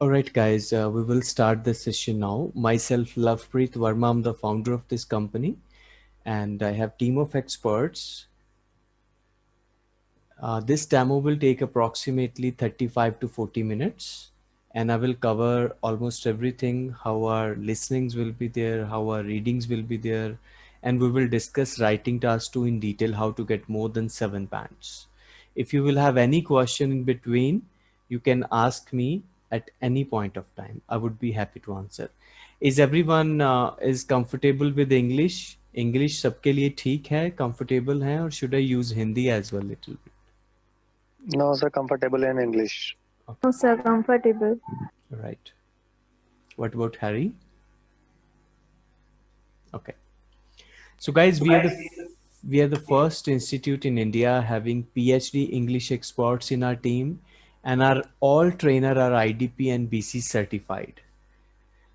All right, guys, uh, we will start the session now. Myself, Lovepreet Verma, I'm the founder of this company, and I have team of experts. Uh, this demo will take approximately 35 to 40 minutes, and I will cover almost everything, how our listenings will be there, how our readings will be there, and we will discuss writing tasks too in detail, how to get more than seven bands. If you will have any question in between, you can ask me at any point of time. I would be happy to answer. Is everyone uh, is comfortable with English? English सबके लिए ठीक है, comfortable है, or should I use Hindi as well little bit? No, sir, comfortable in English. No, sir, comfortable. Right. What about Harry? Okay. So guys, we are the we are the first institute in India having PhD English experts in our team and our all trainer are IDP and BC certified.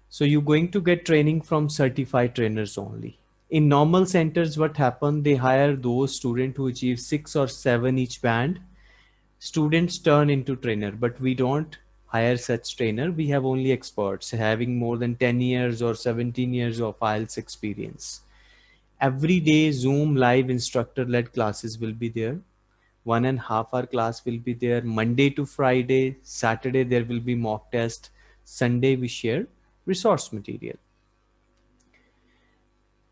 So you're going to get training from certified trainers only. In normal centers, what happened? They hire those students who achieve six or seven each band. Students turn into trainer, but we don't hire such trainer. We have only experts having more than 10 years or 17 years of IELTS experience. Every day Zoom live instructor led classes will be there one and half hour class will be there Monday to Friday, Saturday there will be mock test, Sunday we share resource material.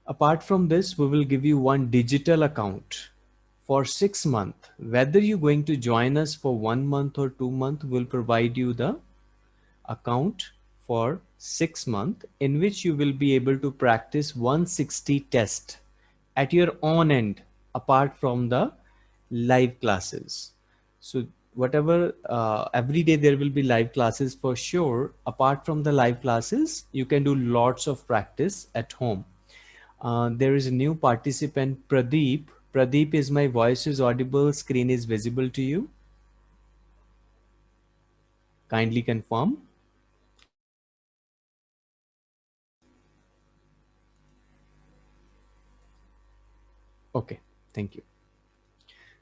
Apart from this, we will give you one digital account for six months. Whether you're going to join us for one month or two months, we'll provide you the account for six months in which you will be able to practice 160 test at your own end apart from the live classes. So whatever, uh, every day there will be live classes for sure. Apart from the live classes, you can do lots of practice at home. Uh, there is a new participant, Pradeep. Pradeep is my voice is audible, screen is visible to you. Kindly confirm. Okay, thank you.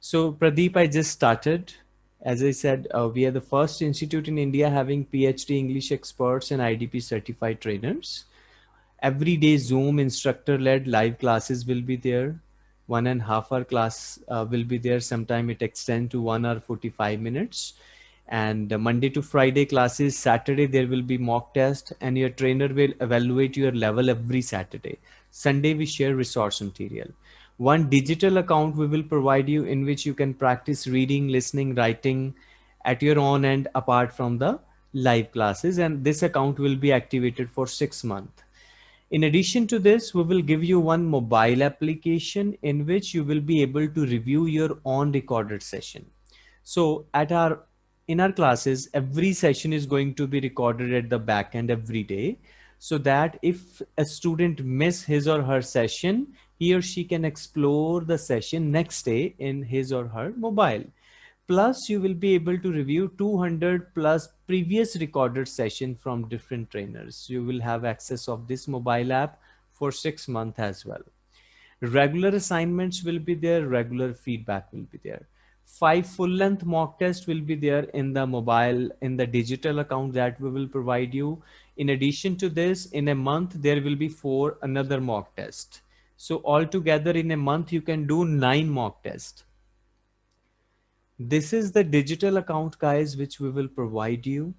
So Pradeep, I just started. As I said, uh, we are the first institute in India having PhD English experts and IDP certified trainers. Every day Zoom instructor led live classes will be there. One and a half hour class uh, will be there. Sometime it extends to one hour 45 minutes and uh, Monday to Friday classes, Saturday there will be mock test and your trainer will evaluate your level every Saturday. Sunday we share resource material one digital account we will provide you in which you can practice reading, listening, writing at your own end apart from the live classes. And this account will be activated for six months. In addition to this, we will give you one mobile application in which you will be able to review your own recorded session. So at our in our classes, every session is going to be recorded at the back end every day so that if a student miss his or her session, he or she can explore the session next day in his or her mobile. Plus, you will be able to review 200 plus previous recorded session from different trainers. You will have access of this mobile app for six months as well. Regular assignments will be there. Regular feedback will be there. Five full length mock tests will be there in the mobile, in the digital account that we will provide you. In addition to this, in a month, there will be four another mock test so altogether in a month, you can do nine mock tests. This is the digital account guys, which we will provide you.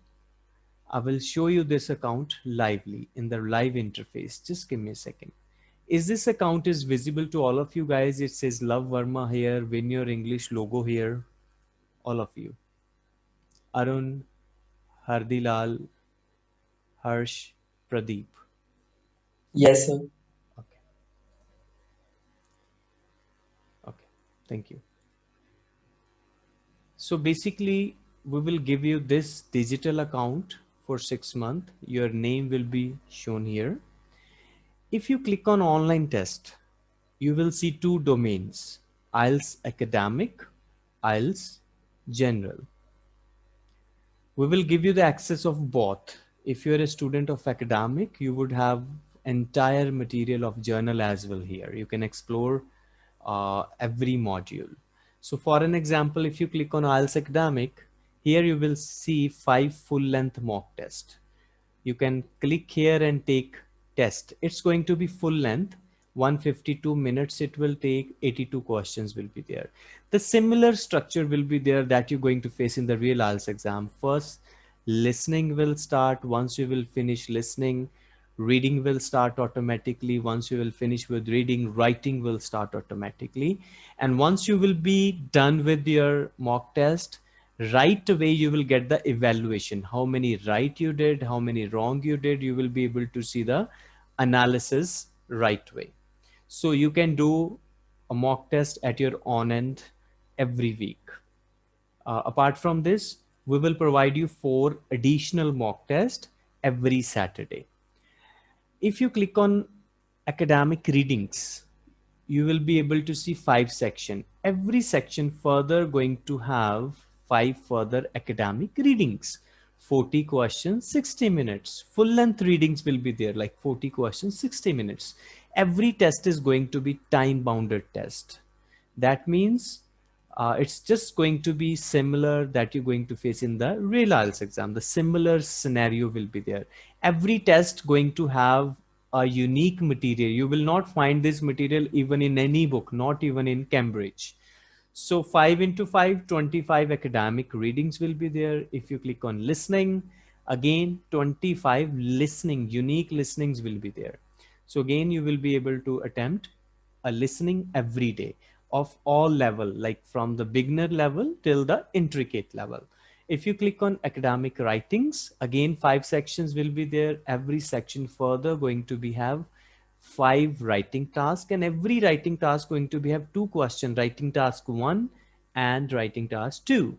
I will show you this account lively in the live interface. Just give me a second. Is this account is visible to all of you guys? It says Love Verma here, win your English logo here. All of you. Arun, Hardilal, Harsh, Pradeep. Yes, sir. Thank you. So basically, we will give you this digital account for six months. Your name will be shown here. If you click on online test, you will see two domains, IELTS academic, IELTS general. We will give you the access of both. If you're a student of academic, you would have entire material of general as well here. You can explore uh, every module. So for an example, if you click on IELTS Academic, here you will see five full length mock test. You can click here and take test. It's going to be full length 152 minutes it will take 82 questions will be there the similar structure will be there that you're going to face in the real IELTS exam first listening will start once you will finish listening reading will start automatically. Once you will finish with reading writing will start automatically. And once you will be done with your mock test right away you will get the evaluation. How many right you did how many wrong you did you will be able to see the analysis right way. So you can do a mock test at your own end every week. Uh, apart from this we will provide you four additional mock tests every saturday if you click on academic readings, you will be able to see five section. Every section further going to have five further academic readings. 40 questions, 60 minutes. Full length readings will be there like 40 questions, 60 minutes. Every test is going to be time bounded test. That means uh, it's just going to be similar that you're going to face in the real IELTS exam. The similar scenario will be there. Every test going to have a unique material. You will not find this material even in any book, not even in Cambridge. So 5 into 5, 25 academic readings will be there. If you click on listening, again, 25 listening, unique listenings will be there. So again, you will be able to attempt a listening every day of all level, like from the beginner level till the intricate level. If you click on academic writings, again, five sections will be there. Every section further going to be have five writing tasks and every writing task going to be have two question writing task one and writing task two.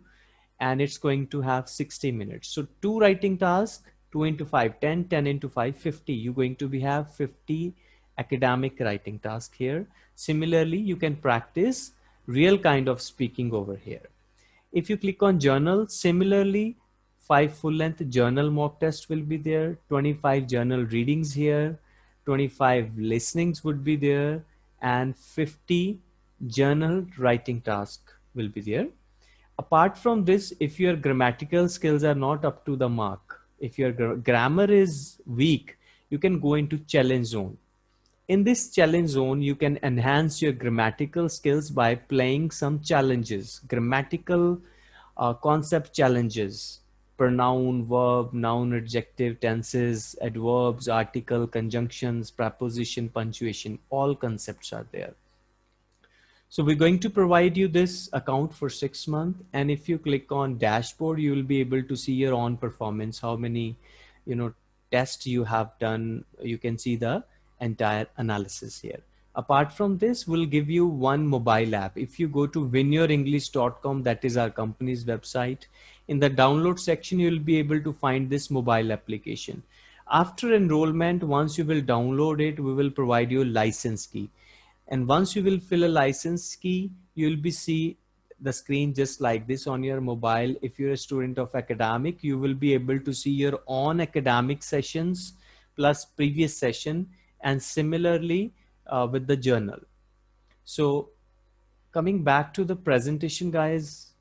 And it's going to have 60 minutes. So two writing tasks, two into five, 10, 10 into five, 50. You're going to be have 50 academic writing task here. Similarly, you can practice real kind of speaking over here. If you click on general, similarly, five full length general mock test will be there, 25 general readings here, 25 listenings would be there, and 50 general writing task will be there. Apart from this, if your grammatical skills are not up to the mark, if your grammar is weak, you can go into challenge zone in this challenge zone, you can enhance your grammatical skills by playing some challenges, grammatical uh, concept challenges, pronoun, verb, noun, adjective, tenses, adverbs, article, conjunctions, preposition, punctuation, all concepts are there. So we're going to provide you this account for six months. And if you click on dashboard, you will be able to see your own performance, how many, you know, tests you have done. You can see the entire analysis here. Apart from this, we'll give you one mobile app. If you go to winyourenglish.com, that is our company's website. In the download section, you'll be able to find this mobile application. After enrollment, once you will download it, we will provide you a license key. And once you will fill a license key, you'll be see the screen just like this on your mobile. If you're a student of academic, you will be able to see your own academic sessions plus previous session and similarly uh, with the general. So coming back to the presentation guys,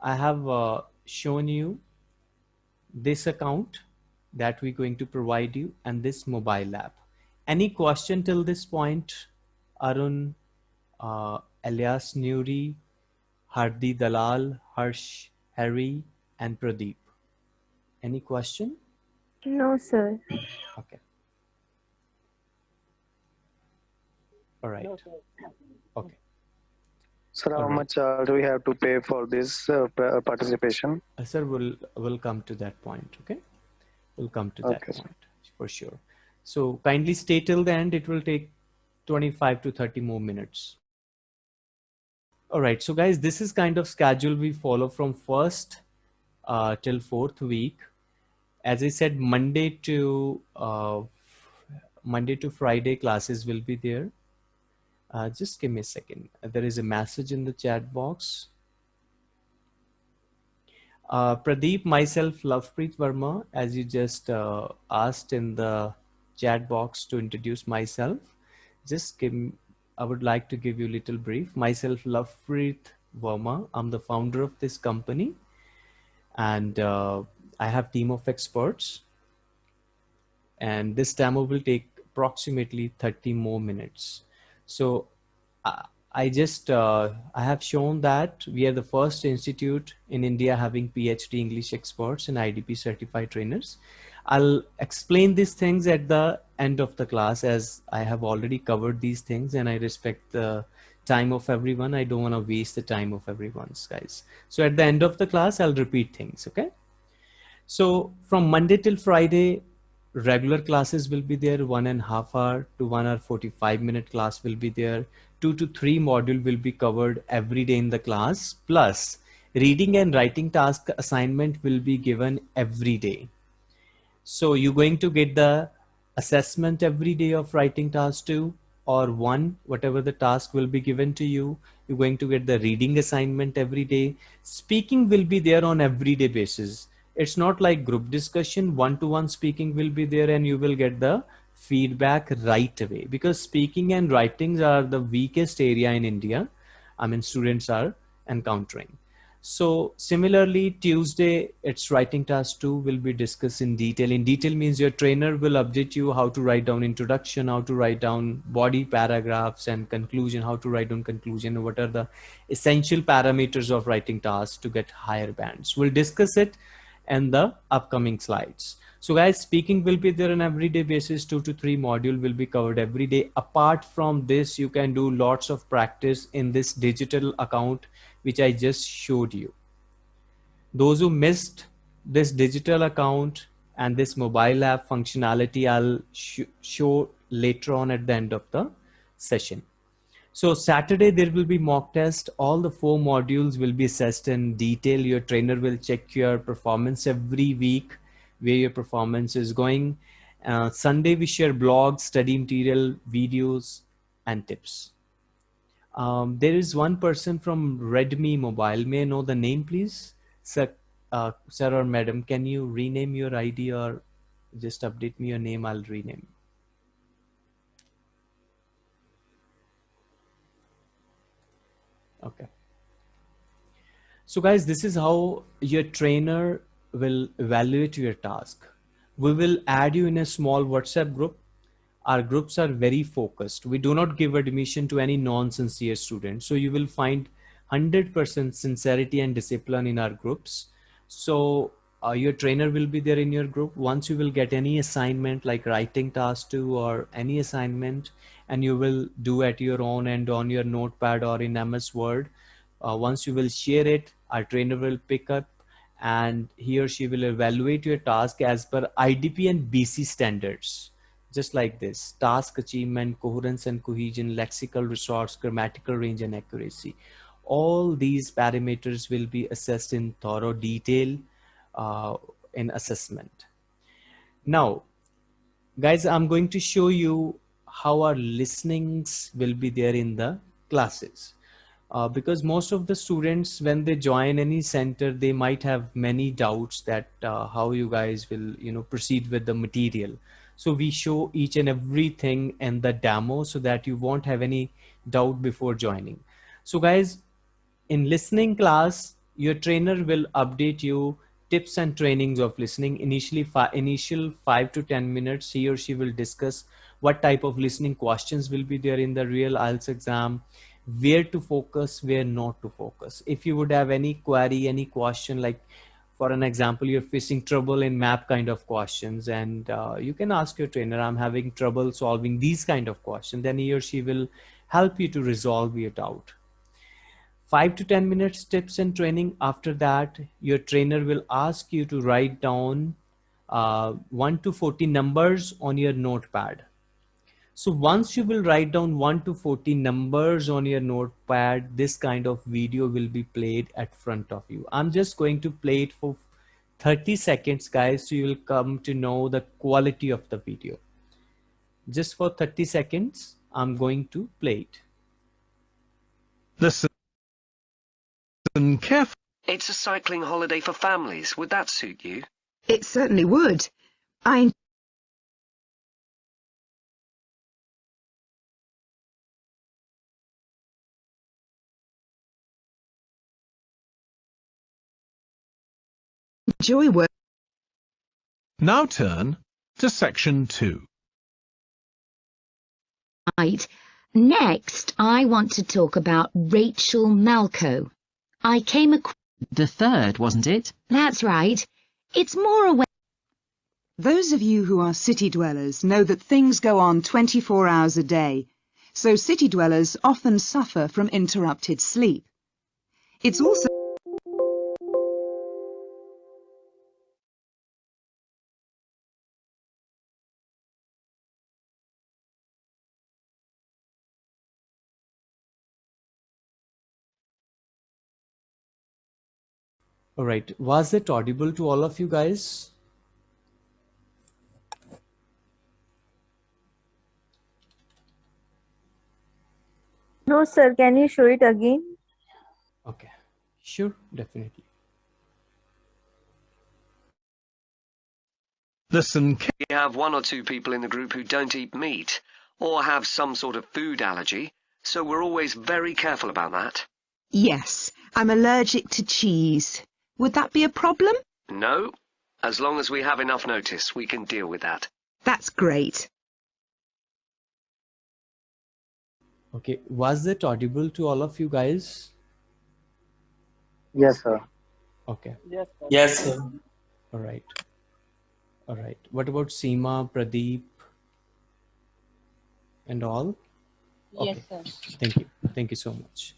I have uh, shown you this account that we're going to provide you and this mobile app. Any question till this point, Arun, uh, Elias Nuri, Hardi Dalal, Harsh, Harry, and Pradeep. Any question? No, sir. Okay. All right. Okay. Sir, how All right. much uh, do we have to pay for this uh, participation? Uh, sir, we'll, we'll come to that point. Okay. We'll come to that Okay, sir. point for sure. So kindly stay till the end. It will take 25 to 30 more minutes. All right. So guys, this is kind of schedule we follow from first uh, till fourth week. As I said, Monday to uh, Monday to Friday classes will be there. Uh, just give me a second. There is a message in the chat box. Uh, Pradeep, myself, Lovepreet Verma, as you just uh, asked in the chat box to introduce myself. Just give, I would like to give you a little brief. Myself, Lovepreet Verma. I'm the founder of this company and uh, I have team of experts. And this demo will take approximately 30 more minutes. So uh, I just, uh, I have shown that we are the first institute in India having PhD English experts and IDP certified trainers. I'll explain these things at the end of the class as I have already covered these things and I respect the time of everyone. I don't want to waste the time of everyone's guys. So at the end of the class, I'll repeat things. Okay. So from Monday till Friday, regular classes will be there. One and a half hour to one hour, 45 minute class will be there. Two to three module will be covered every day in the class. Plus reading and writing task assignment will be given every day. So you're going to get the assessment every day of writing task two or one, whatever the task will be given to you. You're going to get the reading assignment every day. Speaking will be there on everyday basis. It's not like group discussion, one-to-one -one speaking will be there and you will get the feedback right away because speaking and writings are the weakest area in India. I mean, students are encountering. So similarly, Tuesday, it's writing task two will be discussed in detail. In detail means your trainer will update you how to write down introduction, how to write down body paragraphs and conclusion, how to write down conclusion, what are the essential parameters of writing tasks to get higher bands. We'll discuss it in the upcoming slides. So guys, speaking will be there on everyday basis, two to three module will be covered every day. Apart from this, you can do lots of practice in this digital account which I just showed you. Those who missed this digital account and this mobile app functionality, I'll sh show later on at the end of the session. So Saturday, there will be mock test. All the four modules will be assessed in detail. Your trainer will check your performance every week, where your performance is going. Uh, Sunday, we share blogs, study material, videos, and tips. Um, there is one person from Redmi Mobile. May I know the name, please? Sir, uh, sir or madam, can you rename your ID or just update me your name? I'll rename. Okay. So guys, this is how your trainer will evaluate your task. We will add you in a small WhatsApp group our groups are very focused. We do not give admission to any non-sincere student. So you will find 100% sincerity and discipline in our groups. So uh, your trainer will be there in your group. Once you will get any assignment like writing task two or any assignment and you will do at your own and on your notepad or in MS Word. Uh, once you will share it, our trainer will pick up and he or she will evaluate your task as per IDP and BC standards. Just like this task achievement coherence and cohesion lexical resource grammatical range and accuracy. All these parameters will be assessed in thorough detail uh, in assessment. Now guys i'm going to show you how our listenings will be there in the classes uh, because most of the students when they join any center they might have many doubts that uh, how you guys will you know proceed with the material so we show each and everything in the demo so that you won't have any doubt before joining. So guys, in listening class, your trainer will update you tips and trainings of listening. Initially, for initial five to 10 minutes, he or she will discuss what type of listening questions will be there in the real IELTS exam, where to focus, where not to focus. If you would have any query, any question like for an example, you're facing trouble in map kind of questions and uh, you can ask your trainer, I'm having trouble solving these kind of questions. Then he or she will help you to resolve your doubt. Five to 10 minutes tips and training. After that, your trainer will ask you to write down uh, 1 to 40 numbers on your notepad so once you will write down 1 to 40 numbers on your notepad, this kind of video will be played at front of you. I'm just going to play it for 30 seconds, guys, so you will come to know the quality of the video. Just for 30 seconds, I'm going to play it. Listen careful. It's a cycling holiday for families. Would that suit you? It certainly would. I... Enjoy work. Now turn to section 2. Right. Next, I want to talk about Rachel Malco. I came across... The third, wasn't it? That's right. It's more a. Those of you who are city dwellers know that things go on 24 hours a day, so city dwellers often suffer from interrupted sleep. It's also All right. Was it audible to all of you guys? No, sir. Can you show it again? Okay. Sure, definitely. Listen We have one or two people in the group who don't eat meat or have some sort of food allergy, so we're always very careful about that. Yes, I'm allergic to cheese. Would that be a problem? No, as long as we have enough notice, we can deal with that. That's great. Okay. Was it audible to all of you guys? Yes, sir. Okay. Yes, sir. Yes, sir. All right. All right. What about Seema, Pradeep, and all? Yes, Okay. sir. Thank you. Thank you so much.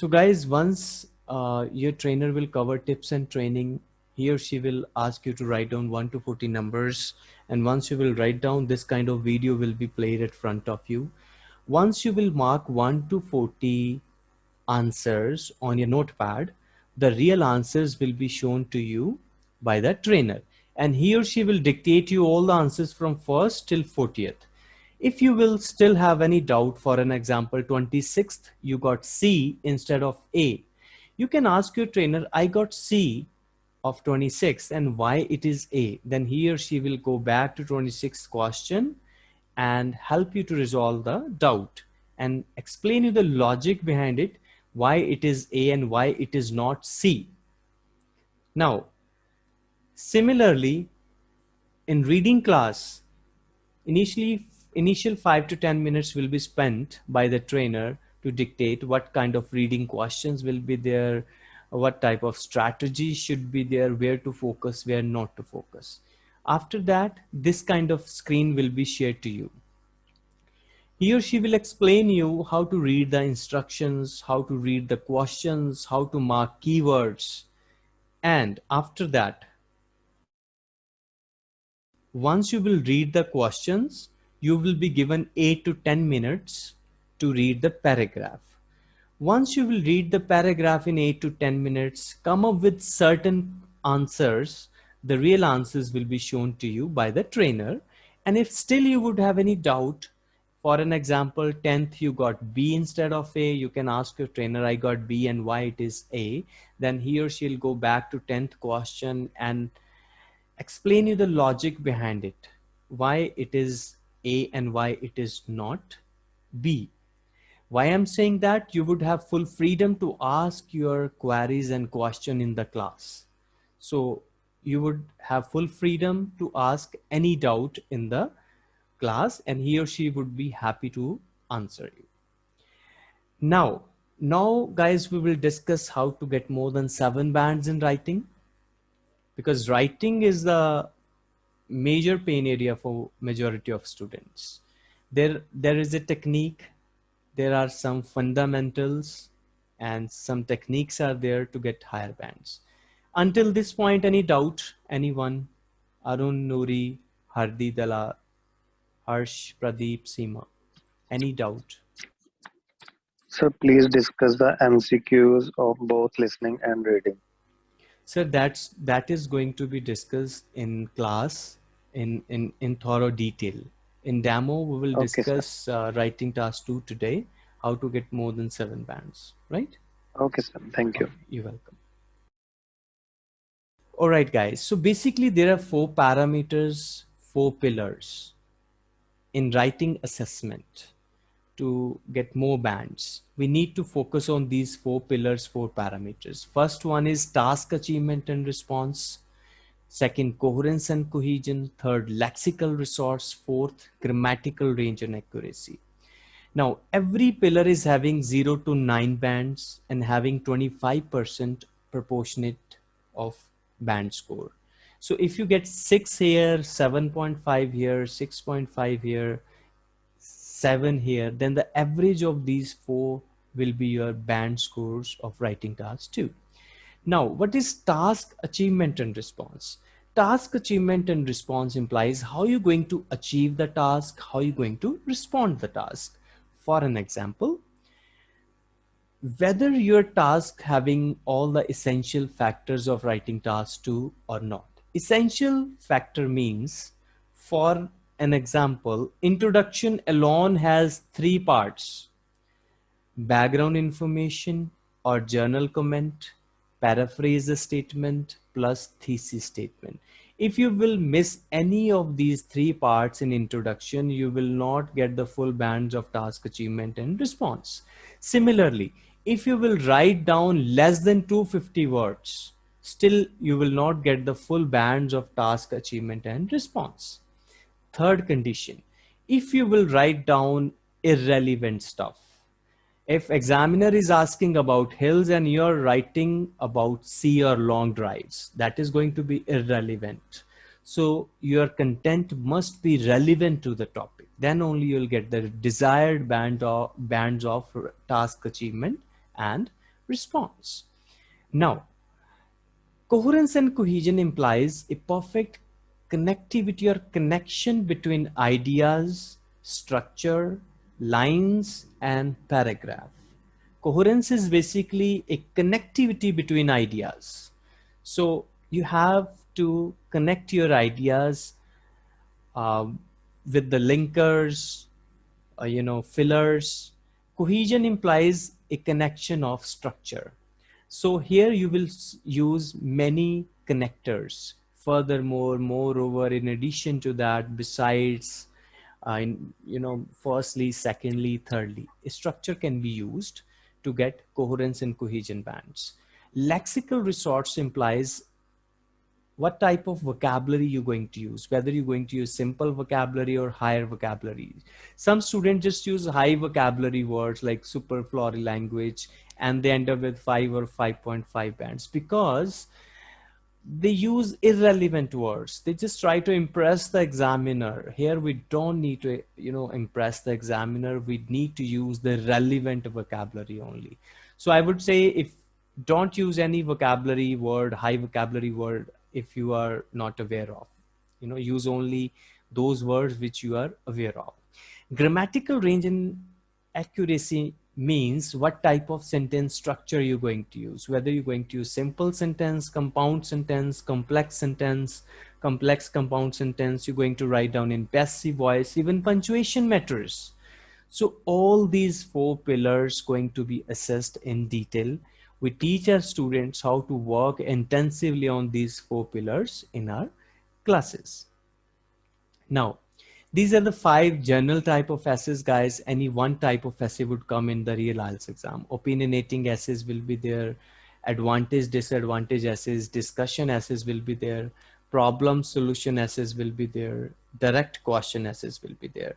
So guys, once uh, your trainer will cover tips and training, he or she will ask you to write down 1 to 40 numbers. And once you will write down, this kind of video will be played at front of you. Once you will mark 1 to 40 answers on your notepad, the real answers will be shown to you by the trainer. And he or she will dictate you all the answers from first till 40th. If you will still have any doubt, for an example, 26th, you got C instead of A. You can ask your trainer, I got C of 26 and why it is A. Then he or she will go back to 26th question and help you to resolve the doubt and explain you the logic behind it, why it is A and why it is not C. Now, similarly, in reading class, initially initial 5 to 10 minutes will be spent by the trainer to dictate what kind of reading questions will be there what type of strategy should be there where to focus where not to focus. After that this kind of screen will be shared to you. He or she will explain you how to read the instructions how to read the questions how to mark keywords. And after that once you will read the questions you will be given 8 to 10 minutes to read the paragraph. Once you will read the paragraph in 8 to 10 minutes, come up with certain answers, the real answers will be shown to you by the trainer. And if still you would have any doubt, for an example, 10th you got B instead of A, you can ask your trainer, I got B and why it is A. Then he or she'll go back to 10th question and explain you the logic behind it, why it is a and why it is not B. Why I'm saying that you would have full freedom to ask your queries and question in the class. So you would have full freedom to ask any doubt in the class and he or she would be happy to answer you. Now, now guys, we will discuss how to get more than seven bands in writing because writing is the major pain area for majority of students. There, there is a technique, there are some fundamentals and some techniques are there to get higher bands. Until this point, any doubt, anyone? Arun, Nuri, Hardi, Dala, Harsh, Pradeep, Seema, any doubt? Sir, please discuss the MCQs of both listening and reading. So that's, that is going to be discussed in class in, in, in thorough detail. In demo, we will Okay, discuss uh, writing task two today, how to get more than seven bands, right? Okay, sir. Thank you. You're welcome. All right, guys. So basically there are four parameters, four pillars in writing assessment. to get more bands, we need to focus on these four pillars, four parameters. First one is task achievement and response. Second, coherence and cohesion. Third, lexical resource. Fourth, grammatical range and accuracy. Now, every pillar is having 0 to 9 bands and having 25% proportionate of band score. So if you get 6 here, 7.5 here, 6.5 here, 7 here, then the average of these four will be your band scores of writing task 2. Now, what is task achievement and response? Task achievement and response implies how you're going to achieve the task, how you're going to respond the task. For an example, whether your task having all the essential factors of writing task 2 or not. Essential factor means for an example, introduction alone has three parts. Background information or general comment, paraphrase the statement plus thesis statement. If you will miss any of these three parts in introduction, you will not get the full bands of task achievement and response. Similarly, if you will write down less than 250 words, still you will not get the full bands of task achievement and response. Third condition, if you will write down irrelevant stuff, if examiner is asking about hills and you're writing about sea or long drives, that is going to be irrelevant. So your content must be relevant to the topic. Then only you'll get the desired band of, bands of task achievement and response. Now, coherence and cohesion implies a perfect connectivity or connection between ideas, structure, lines, and paragraph. Coherence is basically a connectivity between ideas. So you have to connect your ideas um, with the linkers, uh, you know, fillers. Cohesion implies a connection of structure. So here you will use many connectors. Furthermore, moreover, in addition to that, besides, uh, in, you know, firstly, secondly, thirdly, structure can be used to get coherence and cohesion bands. Lexical resource implies what type of vocabulary you're going to use, whether you're going to use simple vocabulary or higher vocabulary. Some students just use high vocabulary words like superfluous language and they end up with 5 or 5.5 bands because they use irrelevant words. They just try to impress the examiner. Here we don't need to, you know, impress the examiner. We need to use the relevant vocabulary only. So I would say if don't use any vocabulary word, high vocabulary word if you are not aware of. You know, use only those words which you are aware of. Grammatical range and accuracy means what type of sentence structure you're going to use, whether you're going to use simple sentence, compound sentence, complex sentence, complex compound sentence, you're going to write down in passive voice, even punctuation matters. So all these four pillars going to be assessed in detail we teach our students how to work intensively on these four pillars in our classes. Now, these are the five general type of essays, guys. Any one type of essay would come in the real IELTS exam. Opinionating essays will be there. Advantage, disadvantage essays, discussion essays will be there. Problem solution essays will be there. Direct question essays will be there.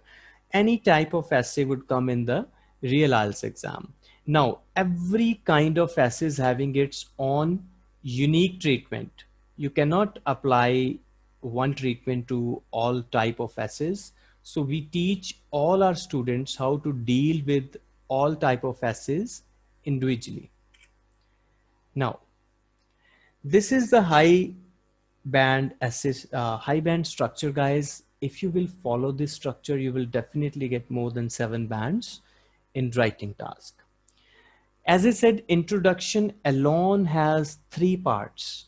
Any type of essay would come in the real IELTS exam. Now, every kind of essay is having its own unique treatment. You cannot apply one treatment to all type of essays. So we teach all our students how to deal with all type of essays individually. Now, this is the high band assess, uh, high band structure guys. If you will follow this structure, you will definitely get more than seven bands in writing task. As I said, introduction alone has three parts,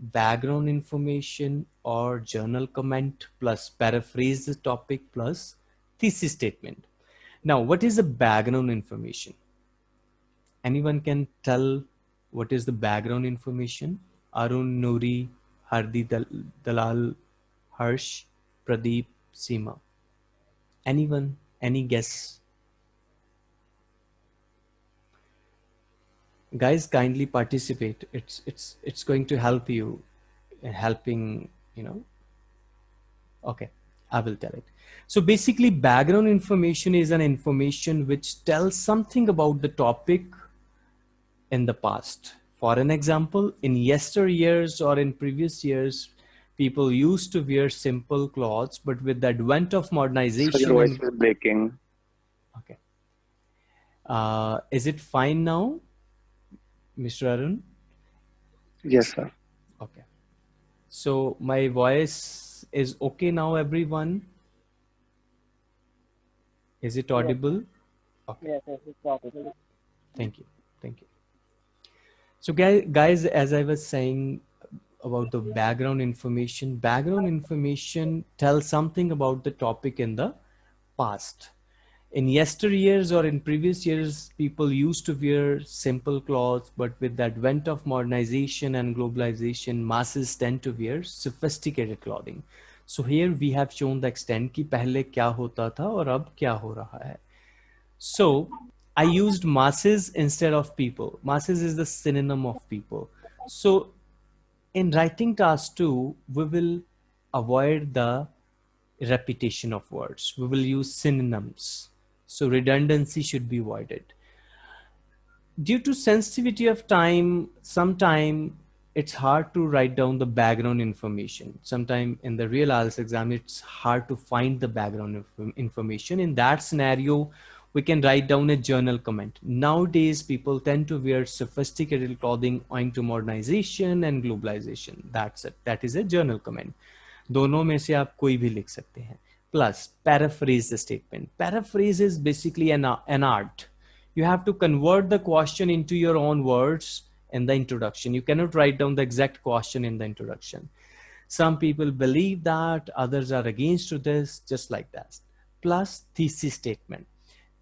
background information or general comment plus paraphrase the topic plus thesis statement. Now, what is the background information? Anyone can tell what is the background information? Arun, Nuri, Hardi, Dalal, Harsh, Pradeep, Seema. Anyone, any guess? Guys kindly participate. It's it's it's going to help you in helping you know. Okay i will tell it. So basically background information is an information which tells something about the topic in the past. For an example in yesteryears or in previous years people used to wear simple clothes but with the advent of modernization So your voice is breaking. okay. Uh, is it fine now Mr. Arun? Yes, sir. Okay. So my voice is okay now, everyone? Is it audible? Okay. Yes, yes, it's audible. Thank you. Thank you. So guys, guys, as I was saying about the background information, background information tells something about the topic in the past in yesteryears or in previous years, people used to wear simple clothes, but with the advent of modernization and globalization, masses tend to wear sophisticated clothing. So here we have shown the extent ki pehle kya hota tha aur ab kya ho raha hai. So I used masses instead of people. Masses is the synonym of people. So in writing task two, we will avoid the repetition of words. We will use synonyms so redundancy should be avoided. Due to sensitivity of time, sometime it's hard to write down the background information. Sometime in the real IELTS exam, it's hard to find the background information. In that scenario, we can write down a general comment. Nowadays, people tend to wear sophisticated clothing owing to modernization and globalization. That's it. That is a general comment. दोनों में से आप कोई भी लिख सकते plus paraphrase the statement. Paraphrase is basically an, an art. You have to convert the question into your own words in the introduction. You cannot write down the exact question in the introduction. Some people believe that, others are against to this, just like that. Plus thesis statement.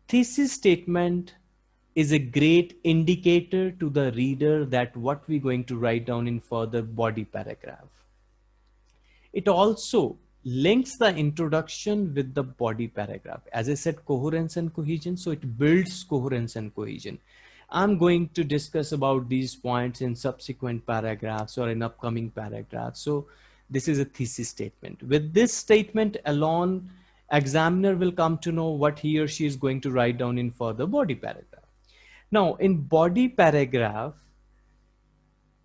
Thesis statement is a great indicator to the reader that what we're going to write down in further body paragraph. It also links the introduction with the body paragraph. As I said, coherence and cohesion. So it builds coherence and cohesion. I'm going to discuss about these points in subsequent paragraphs or in upcoming paragraphs. So this is a thesis statement. With this statement alone, examiner will come to know what he or she is going to write down in further body paragraph. Now in body paragraph,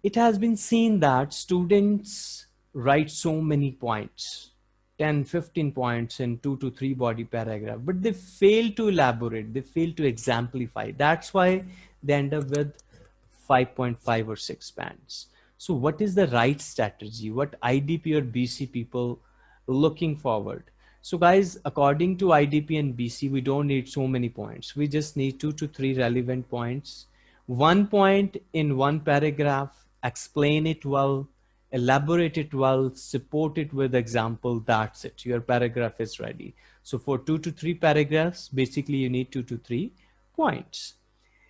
it has been seen that students write so many points 10, 15 points in two to three body paragraph, but they fail to elaborate, they fail to exemplify. That's why they end up with 5.5 or six bands. So what is the right strategy? What IDP or BC people looking forward? So guys, according to IDP and BC, we don't need so many points. We just need two to three relevant points. One point in one paragraph, explain it well, elaborate it well, support it with example, that's it. Your paragraph is ready. So for two to three paragraphs, basically you need two to three points.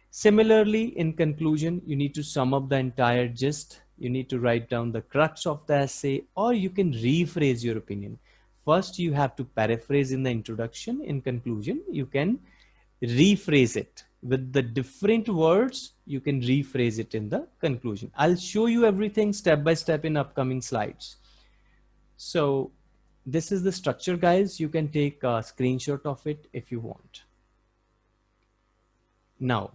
Similarly, in conclusion, you need to sum up the entire gist. You need to write down the crux of the essay, or you can rephrase your opinion. First, you have to paraphrase in the introduction. In conclusion, you can rephrase it with the different words, you can rephrase it in the conclusion. I'll show you everything step by step in upcoming slides. So this is the structure guys. You can take a screenshot of it if you want. Now,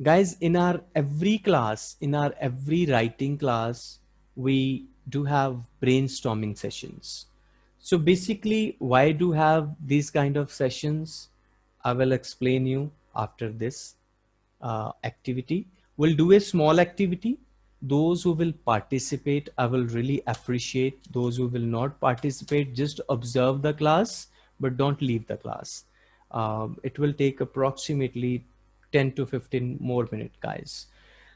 guys, in our every class, in our every writing class, we do have brainstorming sessions. So basically, why do have these kind of sessions? I will explain you after this uh, activity. We'll do a small activity. Those who will participate, I will really appreciate. Those who will not participate, just observe the class, but don't leave the class. Um, it will take approximately 10 to 15 more minutes, guys.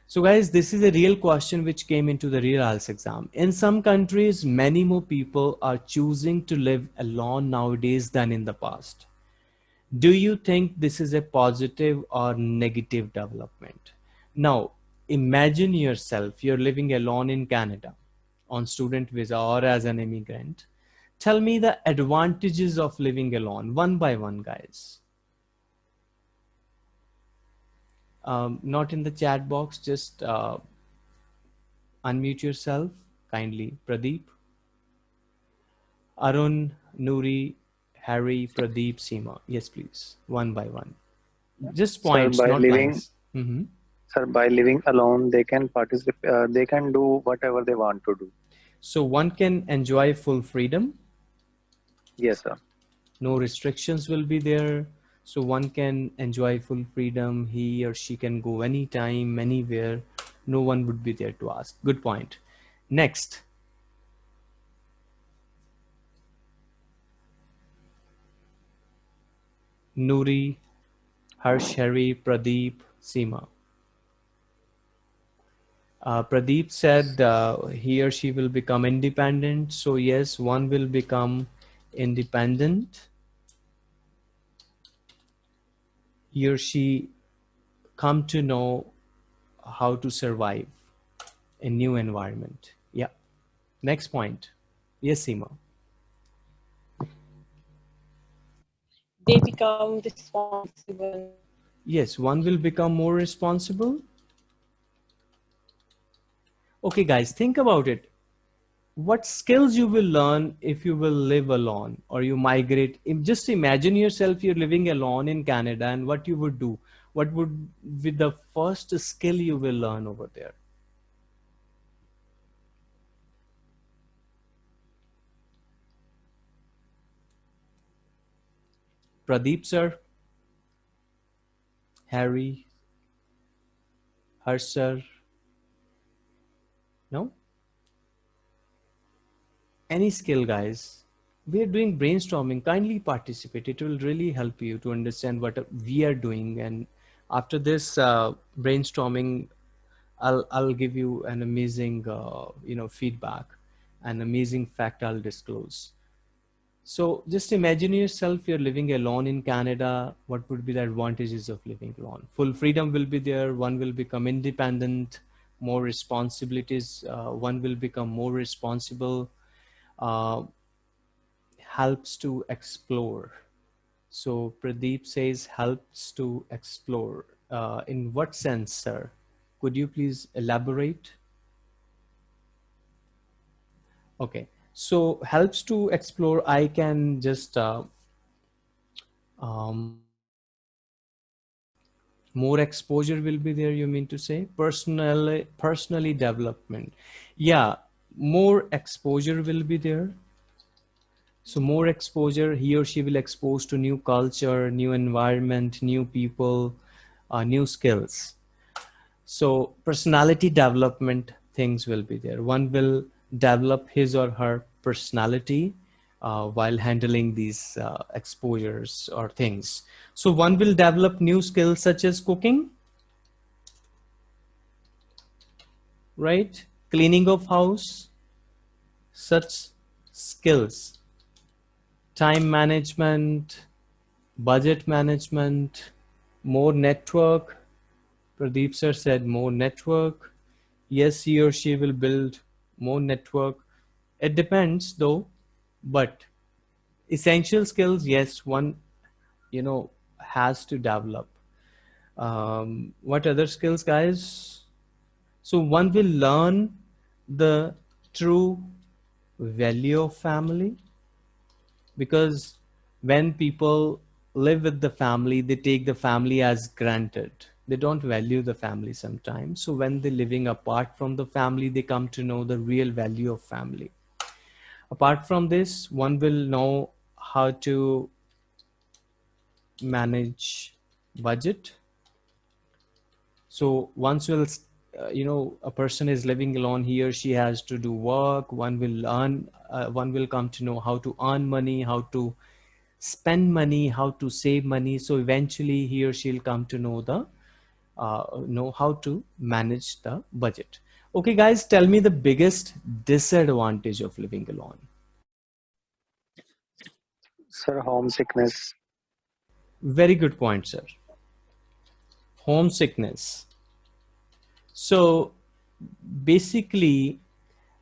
So guys, this is a real question which came into the real IELTS exam. In some countries, many more people are choosing to live alone nowadays than in the past do you think this is a positive or negative development? Now, imagine yourself, you're living alone in Canada on student visa or as an immigrant. Tell me the advantages of living alone, one by one, guys. um, not in the chat box, just uh, unmute yourself kindly. Pradeep, Arun, Nuri, Harry, Pradeep, Seema. Yes, please, one by one. Just points, by not leaving- lines. Mhm. Sir, by living alone, they can participate. Uh, they can do whatever they want to do. So one can enjoy full freedom. Yes, sir. No restrictions will be there. So one can enjoy full freedom. He or she can go anytime, anywhere. No one would be there to ask. Good point. Next. Nuri, Harsh, Pradeep, Seema. Uh, Pradeep said uh, he or she will become independent. So yes, one will become independent. He or she come to know how to survive in new environment. Yeah. Next point. Yes, Seema. They become responsible. Yes, one will become more responsible. Okay, guys, think about it. What skills you will learn if you will live alone or you migrate? Just imagine yourself, you're living alone in Canada and what you would do. What would be the first skill you will learn over there? Pradeep, sir. Harry, Harsh, sir. No? Any skill, guys. We are doing brainstorming. Kindly participate. It will really help you to understand what we are doing. And after this uh, brainstorming, I'll I'll give you an amazing uh, you know feedback, an amazing fact I'll disclose. So just imagine yourself, you're living alone in Canada. What would be the advantages of living alone? Full freedom will be there. One will become independent, more responsibilities. Uh, one will become more responsible. Uh, helps to explore. So Pradeep says helps to explore. Uh, in what sense, sir? Could you please elaborate? Okay so helps to explore i can just uh, um, more exposure will be there you mean to say? Personally personally development. Yeah more exposure will be there. So more exposure he or she will expose to new culture new environment new people uh, new skills. So personality development things will be there. One will develop his or her personality uh, while handling these uh, exposures or things. So one will develop new skills such as cooking, right? Cleaning of house, such skills, time management, budget management, more network. Pradeep sir said more network. Yes, he or she will build more network. It depends though but essential skills yes one you know has to develop. Um, what other skills guys? So one will learn the true value of family because when people live with the family they take the family as granted they don't value the family sometimes. So when they're living apart from the family they come to know the real value of family. Apart from this one will know how to manage budget. So once will uh, you know a person is living alone he or she has to do work. One will earn uh, one will come to know how to earn money how to spend money how to save money. So eventually he or she'll come to know the uh, know how to manage the budget. Okay guys tell me the biggest disadvantage of living alone. Sir, homesickness. very good point sir. Homesickness. So basically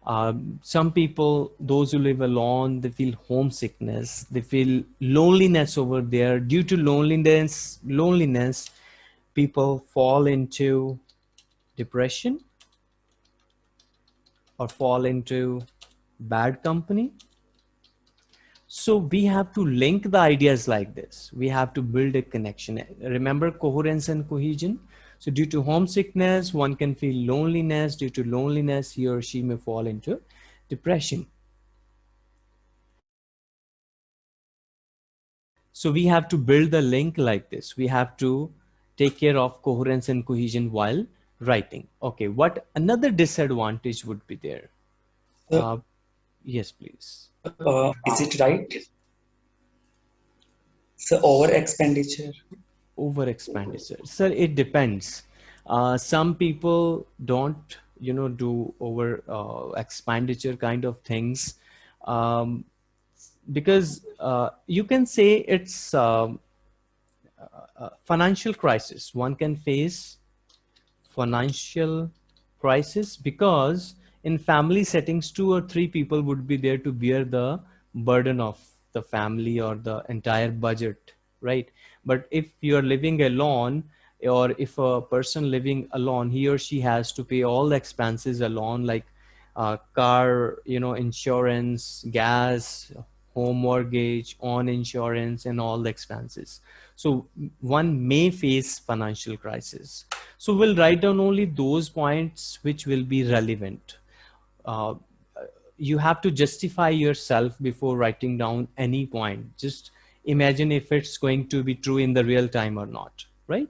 um, some people those who live alone they feel homesickness. They feel loneliness over there. Due to loneliness loneliness people fall into depression or fall into bad company. So we have to link the ideas like this. We have to build a connection. Remember coherence and cohesion? So due to homesickness, one can feel loneliness. Due to loneliness, he or she may fall into depression. So we have to build the link like this. We have to take care of coherence and cohesion while writing. Okay, what another disadvantage would be there? Uh, yes, please. Uh, is it right? So over expenditure. Over expenditure. Sir, it depends. Uh, some people don't, you know, do over uh, expenditure kind of things. Um, because uh, you can say it's um, financial crisis. One can face financial crisis because in family settings, two or three people would be there to bear the burden of the family or the entire budget, right? But if you're living alone, or if a person living alone, he or she has to pay all the expenses alone, like uh, car, you know, insurance, gas, home mortgage, on insurance, and all the expenses. So one may face financial crisis. So we'll write down only those points which will be relevant. Uh, you have to justify yourself before writing down any point. Just imagine if it's going to be true in the real time or not, right?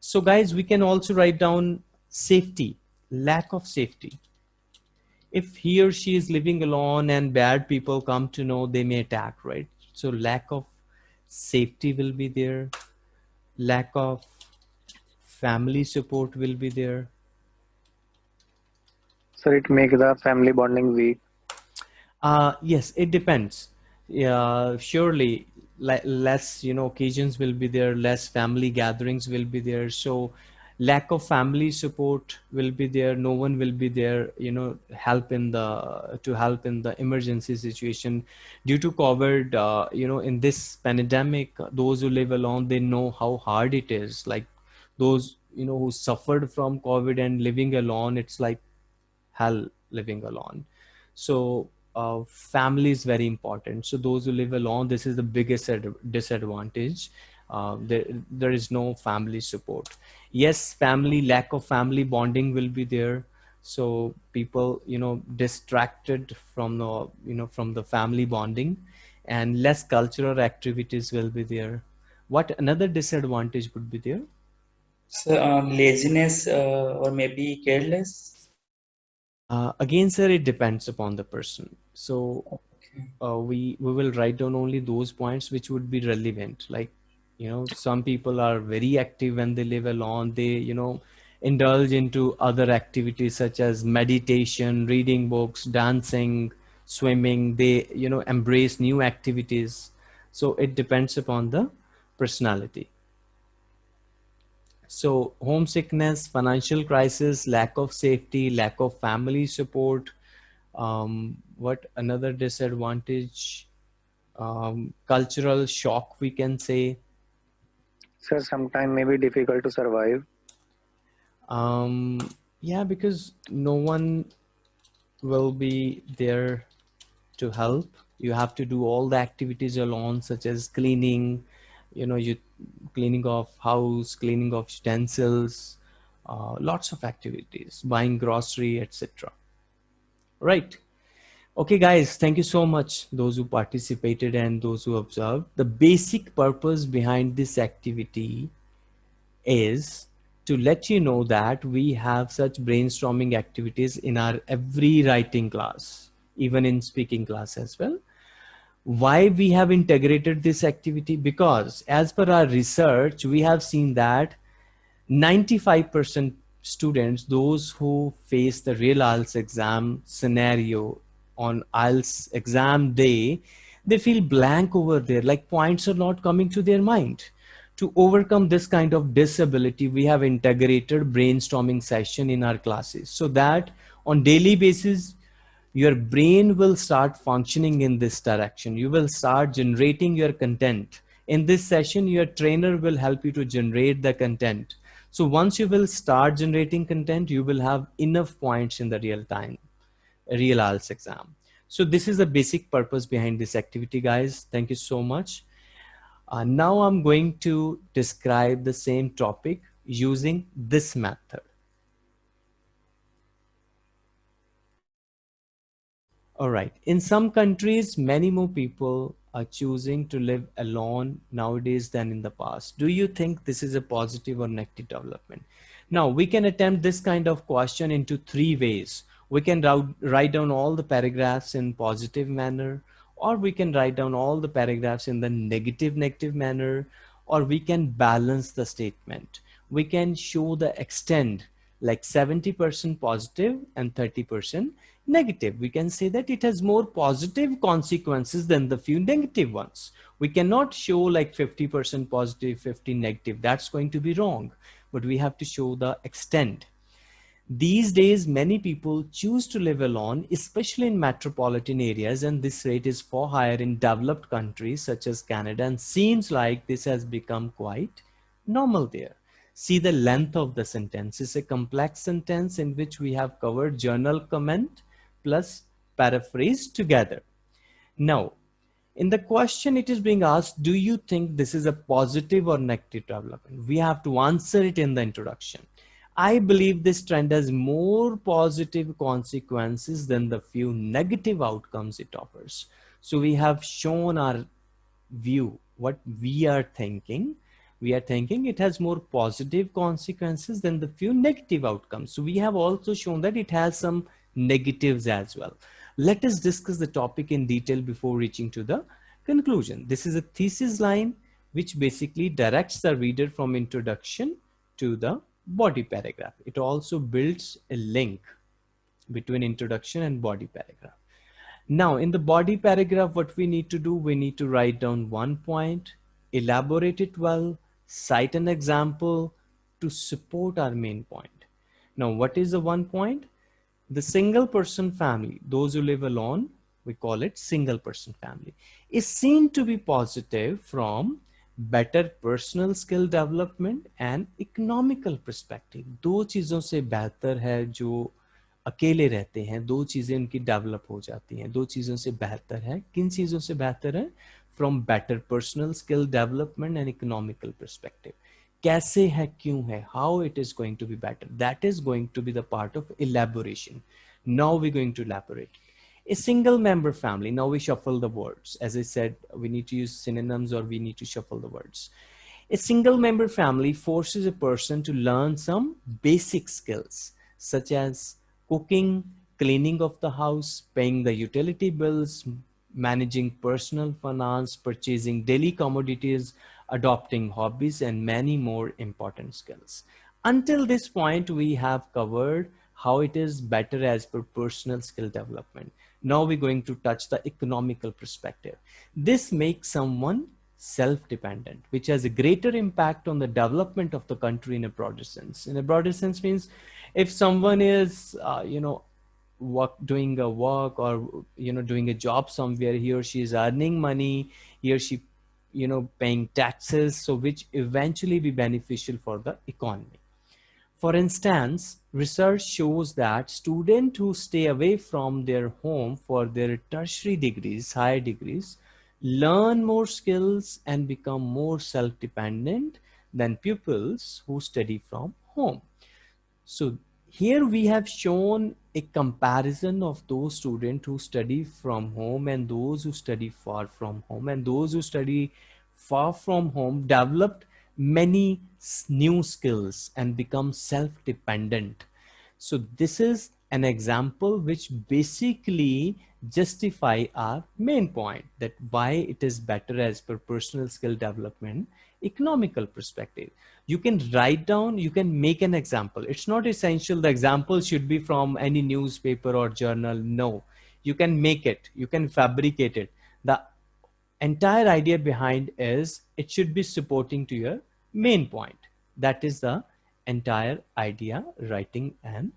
So guys, we can also write down safety, lack of safety. If he or she is living alone and bad people come to know, they may attack, right? So lack of safety will be there. Lack of family support will be there. So it makes the family bonding weak. Uh, yes, it depends. Yeah, surely less, you know, occasions will be there, less family gatherings will be there. So lack of family support will be there. No one will be there, you know, help in the, to help in the emergency situation due to COVID, uh, you know, in this pandemic, those who live alone, they know how hard it is. Like those, you know, who suffered from COVID and living alone, it's like hell living alone. So uh, family is very important. So those who live alone, this is the biggest disadvantage. Uh, there, there is no family support. Yes, family, lack of family bonding will be there. So people, you know, distracted from the, you know, from the family bonding and less cultural activities will be there. What another disadvantage would be there? So um, laziness uh, or maybe careless uh, again, sir, it depends upon the person. So uh, we we will write down only those points which would be relevant. Like, you know, some people are very active when they live alone. They, you know, indulge into other activities such as meditation, reading books, dancing, swimming. They, you know, embrace new activities. So it depends upon the personality. So homesickness, financial crisis, lack of safety, lack of family support. Um, what another disadvantage? Um, cultural shock, we can say. So sometime may be difficult to survive. Um, yeah, because no one will be there to help. You have to do all the activities alone, such as cleaning, you know, you cleaning of house, cleaning of utensils, uh, lots of activities, buying grocery, etc. Right. Okay, guys, thank you so much, those who participated and those who observed. The basic purpose behind this activity is to let you know that we have such brainstorming activities in our every writing class, even in speaking class as well why we have integrated this activity because as per our research we have seen that 95% students those who face the real IELTS exam scenario on IELTS exam day they feel blank over there like points are not coming to their mind to overcome this kind of disability we have integrated brainstorming session in our classes so that on daily basis your brain will start functioning in this direction. You will start generating your content. In this session, your trainer will help you to generate the content. So once you will start generating content, you will have enough points in the real time, real IELTS exam. So this is the basic purpose behind this activity, guys. Thank you so much. Uh, now I'm going to describe the same topic using this method. All right. In some countries, many more people are choosing to live alone nowadays than in the past. Do you think this is a positive or negative development? Now, we can attempt this kind of question into three ways. We can write down all the paragraphs in positive manner, or we can write down all the paragraphs in the negative negative manner, or we can balance the statement. We can show the extent like 70% positive and 30% negative. We can say that it has more positive consequences than the few negative ones. We cannot show like 50% positive, 50 negative. That's going to be wrong, but we have to show the extent. These days, many people choose to live alone, especially in metropolitan areas, and this rate is far higher in developed countries such as Canada, and seems like this has become quite normal there. See the length of the sentence. It's a complex sentence in which we have covered journal comment, plus paraphrase together. Now, in the question it is being asked, do you think this is a positive or negative development? We have to answer it in the introduction. I believe this trend has more positive consequences than the few negative outcomes it offers. So we have shown our view, what we are thinking. We are thinking it has more positive consequences than the few negative outcomes. So we have also shown that it has some negatives as well. Let us discuss the topic in detail before reaching to the conclusion. This is a thesis line which basically directs the reader from introduction to the body paragraph. It also builds a link between introduction and body paragraph. Now in the body paragraph, what we need to do, we need to write down one point, elaborate it well, cite an example to support our main point. Now, what is the one point? The single person family, those who live alone, we call it single person family, is seen to be positive from better personal skill development and economical perspective. दो चीज़ों से बेहतर है जो अकेले रहते हैं, दो चीज़ें उनकी डेवलप हो जाती हैं। दो चीज़ों से बेहतर है, किन चीज़ों से बेहतर है? From better personal skill development and economical perspective कैसे है, क्यों है? How it is going to be better that is going to be the part of elaboration. Now we going to elaborate. A single member family now we shuffle the words as i said we need to use synonyms or we need to shuffle the words a single member family forces a person to learn some basic skills such as cooking cleaning of the house paying the utility bills managing personal finance purchasing daily commodities adopting hobbies, and many more important skills. Until this point, we have covered how it is better as per personal skill development. Now we're going to touch the economical perspective. This makes someone self-dependent, which has a greater impact on the development of the country in a broader sense. In a broader sense means if someone is, uh, you know, work doing a work or you know doing a job somewhere he or she is earning money he or she you know, paying taxes, so which eventually be beneficial for the economy. For instance, research shows that students who stay away from their home for their tertiary degrees, higher degrees, learn more skills and become more self-dependent than pupils who study from home. So here we have shown a comparison of those students who study from home and those who study far from home and those who study far from home developed many new skills and become self-dependent. So this is an example which basically justify our main point that why it is better as per personal skill development economical perspective. You can write down you can make an example. It's not essential. The example should be from any newspaper or journal. No. You can make it. You can fabricate it. The entire idea behind is it should be supporting to your main point that is the entire idea writing an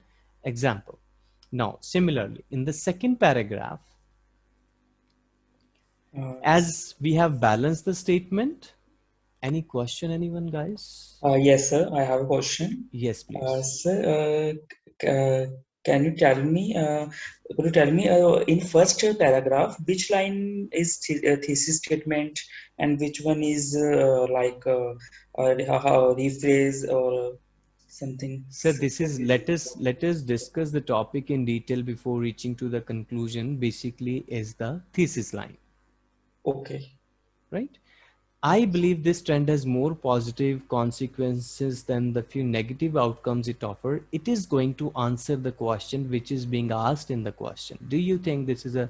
example now similarly in the second paragraph uh, as we have balanced the statement Any question, anyone, guys? Uh, yes, sir. I have a question. Yes, please. Uh, sir, uh, uh, can you tell me? Uh, could you tell me uh, in first paragraph which line is th uh, thesis statement and which one is uh, like uh, uh, rephrase or something? So this is let us let us discuss the topic in detail before reaching to the conclusion. Basically, is the thesis line, Okay. right? I believe this trend has more positive consequences than the few negative outcomes it offers. It is going to answer the question which is being asked in the question. Do you think this is a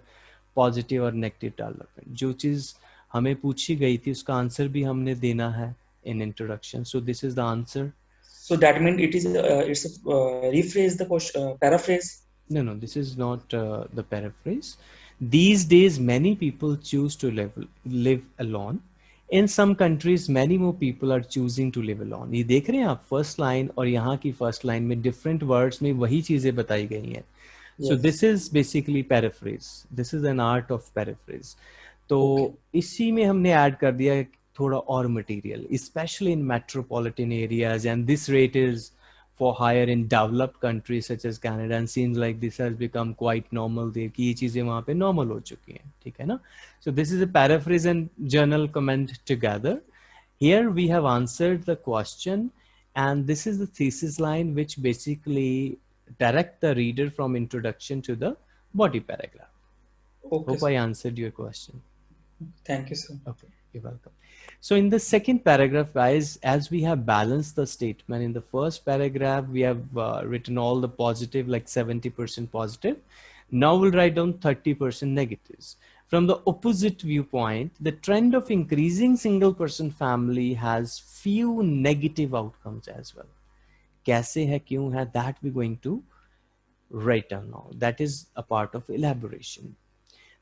positive or negative development? जो चीज हमें पूछी गई थी उसका answer भी हमने देना है in introduction. So this is the answer. So that means it is uh, it's a uh, rephrase the question uh, paraphrase. No, no, this is not uh, the paraphrase. These days, many people choose to live live alone. In some countries many more people are choosing to live alone ये देख रहे हैं आप first line और यहाँ की first line में different words में वही चीज़ें बताई गई हैं। So this is basically paraphrase this is an art of paraphrase तो okay. इसी में हमने ऐड कर दिया थोड़ा और material specially in metropolitan areas and this rate is for hire in developed countries such as Canada and seems like this has become quite normal there कि ये चीजें वहाँ पे normal हो चुकी हैं ठीक है ना so this is a paraphrase and journal comment together here we have answered the question and this is the thesis line which basically direct the reader from introduction to the body paragraph Okay. hope sir. I answered your question Thank you, sir. Okay, you're welcome. So in the second paragraph, guys, as we have balanced the statement in the first paragraph, we have uh, written all the positive, like 70% positive. Now we'll write down 30% negatives. From the opposite viewpoint, the trend of increasing single person family has few negative outcomes as well. Kaise hai, kyun hai, that we're going to write down now. That is a part of elaboration.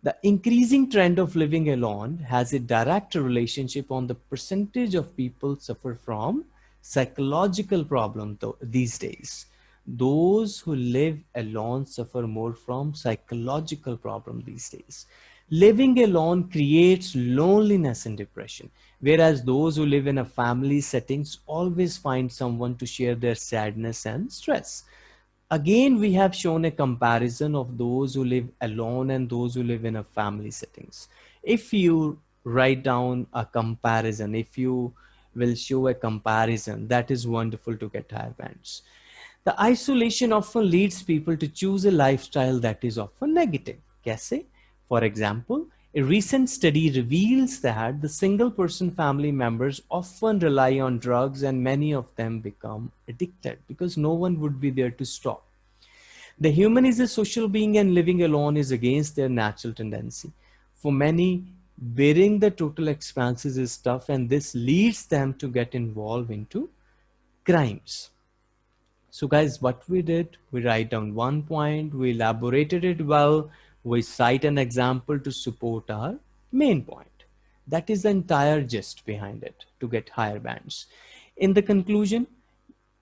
The increasing trend of living alone has a direct relationship on the percentage of people suffer from psychological problem these days. Those who live alone suffer more from psychological problem these days. Living alone creates loneliness and depression, whereas those who live in a family settings always find someone to share their sadness and stress again we have shown a comparison of those who live alone and those who live in a family settings. If you write down a comparison if you will show a comparison that is wonderful to get higher bands. The isolation often leads people to choose a lifestyle that is often negative. Kaise? For example a recent study reveals that the single person family members often rely on drugs and many of them become addicted because no one would be there to stop. The human is a social being and living alone is against their natural tendency. For many, bearing the total expenses is tough and this leads them to get involved into crimes. So guys, what we did, we write down one point, we elaborated it well, we cite an example to support our main point. That is the entire gist behind it to get higher bands. In the conclusion,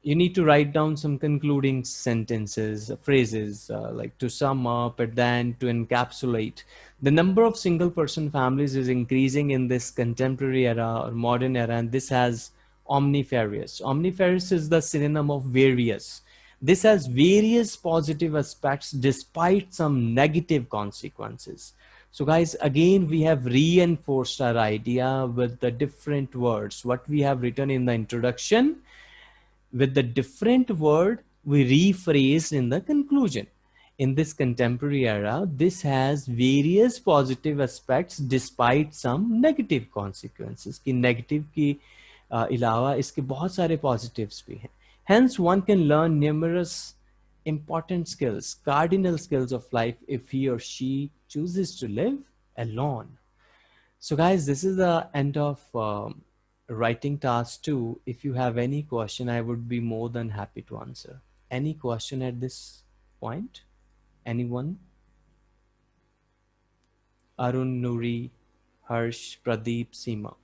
you need to write down some concluding sentences, phrases, uh, like to sum up and then to encapsulate. The number of single person families is increasing in this contemporary era or modern era, and this has omnifarious. Omnifarious is the synonym of various. This has various positive aspects despite some negative consequences. So guys, again, we have reinforced our idea with the different words. What we have written in the introduction, with the different word, we rephrased in the conclusion. In this contemporary era, this has various positive aspects despite some negative consequences. कि negative की uh, अलावा इसके बहुत सारे positives भी हैं. Hence, one can learn numerous important skills, cardinal skills of life if he or she chooses to live alone. So guys, this is the end of um, writing task two. If you have any question, I would be more than happy to answer. Any question at this point? Anyone? Arun, Nuri, Harsh, Pradeep, Seema.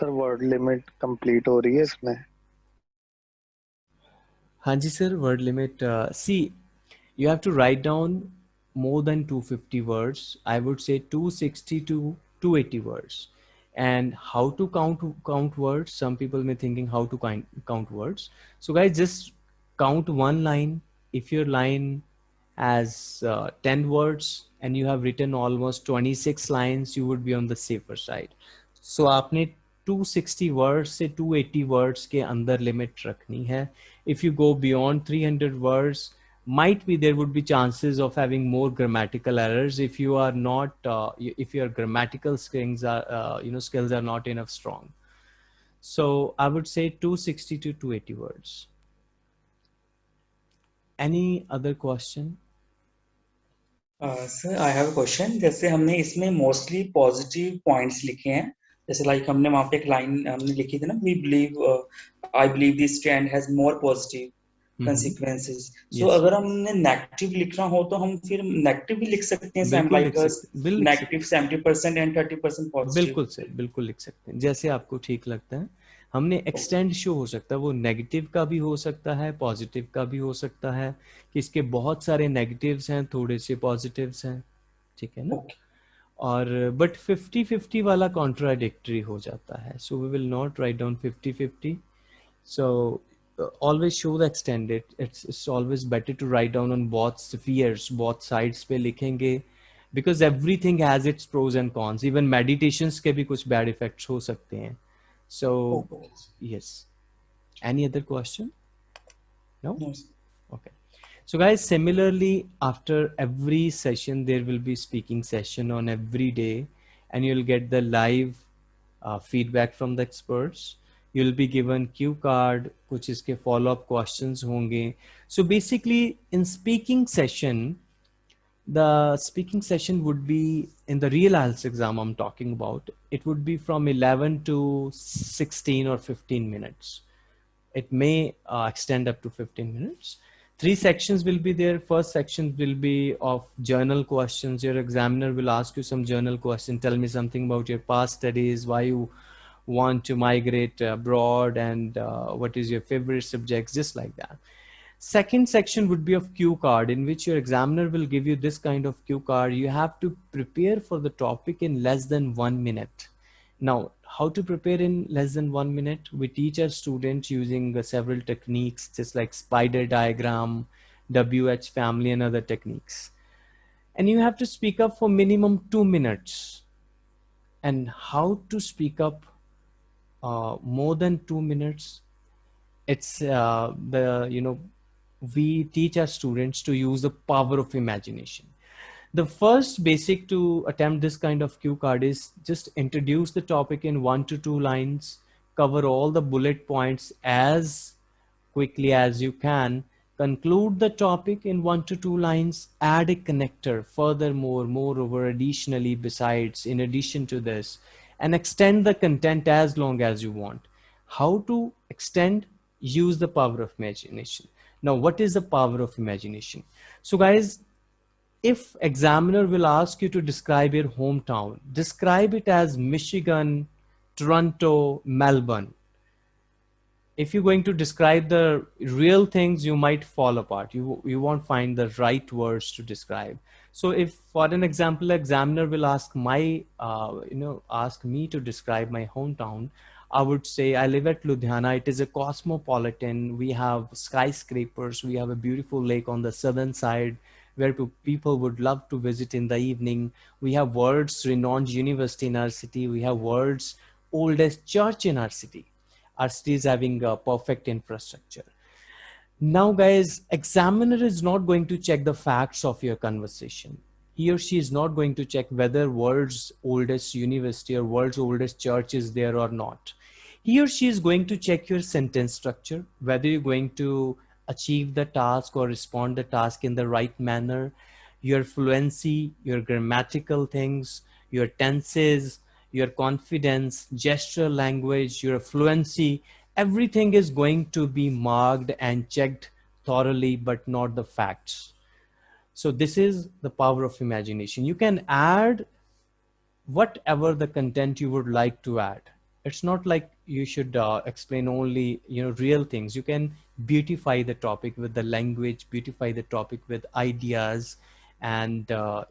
Sir word limit complete हो रही है इसमें हाँ जी sir word limit C you have to write down more than 250 words. I would say 260 to 280 words. And how to count count words? Some people may thinking how to count count words. So guys, just count one line. If your line has uh, 10 words and you have written almost 26 lines, you would be on the safer side. So आपने 260 words से 280 words के अंदर limit रखनी है if you go beyond 300 words might be there would be chances of having more grammatical errors if you are not uh, if your grammatical skills are uh, you know skills are not enough strong so i would say 260 to 280 words any other question sir I have a question जैसे हमने इसमें mostly positive points लिखे हैं जैसे like हमने वहाँ पे एक लाइन हमने लिखी थी ना we believe I believe this stand has more positive so yes. अगर हमने नेगेटिव लिखना हो तो हम फिर नेगेटिव भी लिख सकते हैं same like negative 70% and 30% positive बिल्कुल सर बिल्कुल लिख सकते हैं। जैसे आपको ठीक लगता है हमने एक्सटेंड शो हो सकता है वो नेगेटिव का भी हो सकता है पॉजिटिव का भी हो सकता है कि इसके बहुत सारे नेगेटिव्स हैं थोड़े से पॉजिटिव्स हैं ठीक है ना? Okay. और बट फिफ्टी फिफ्टी वाला कॉन्ट्राडिक्ट्री हो जाता है। So we will not write down fifty fifty so always show the extended its its always better to write down on बहुत स्फियर्स बहुत साइड्स पे लिखेंगे because everything has its pros and cons even meditation के भी कुछ bad effects हो सकते हैं। So yes any other question no okay so guys, similarly, after every session, there will be speaking session on every day and you'll get the live uh, feedback from the experts. You'll be given cue card, which is के follow-up questions honge. So basically in speaking session, the speaking session would be in the real IELTS exam I'm talking about. It would be from 11 to 16 or 15 minutes. It may uh, extend up to 15 minutes three sections will be there. First section will be of journal questions. Your examiner will ask you some journal question. Tell me something about your past studies, why you want to migrate abroad and uh, what is your favorite subjects, just like that. Second section would be of cue card in which your examiner will give you this kind of cue card. You have to prepare for the topic in less than one minute. Now, how to prepare in less than one minute? We teach our students using uh, several techniques, just like spider diagram, WH family and other techniques. And you have to speak up for minimum two minutes. And how to speak up uh, more than two minutes? It's uh, the, you know, we teach our students to use the power of imagination the first basic to attempt this kind of cue card is just introduce the topic in one to two lines, cover all the bullet points as quickly as you can, conclude the topic in one to two lines, add a connector furthermore, moreover, additionally, besides, in addition to this, and extend the content as long as you want. How to extend? Use the power of imagination. Now, what is the power of imagination? So guys, if examiner will ask you to describe your hometown, describe it as Michigan, Toronto, Melbourne. If you're going to describe the real things, you might fall apart. You, you won't find the right words to describe. So if for an example, examiner will ask my, uh, you know, ask me to describe my hometown, I would say I live at Ludhiana. It is a cosmopolitan. We have skyscrapers. We have a beautiful lake on the southern side where people would love to visit in the evening. We have world's renowned university in our city. We have world's oldest church in our city. Our city is having a perfect infrastructure. Now guys, examiner is not going to check the facts of your conversation. He or she is not going to check whether world's oldest university or world's oldest church is there or not. He or she is going to check your sentence structure, whether you're going to achieve the task or respond the task in the right manner, your fluency, your grammatical things, your tenses, your confidence, gesture language, your fluency, everything is going to be marked and checked thoroughly, but not the facts. So this is the power of imagination. You can add whatever the content you would like to add. It's not like you should uh, explain only, you know, real things. You can beautify the topic with the language, beautify the topic with ideas, and uh,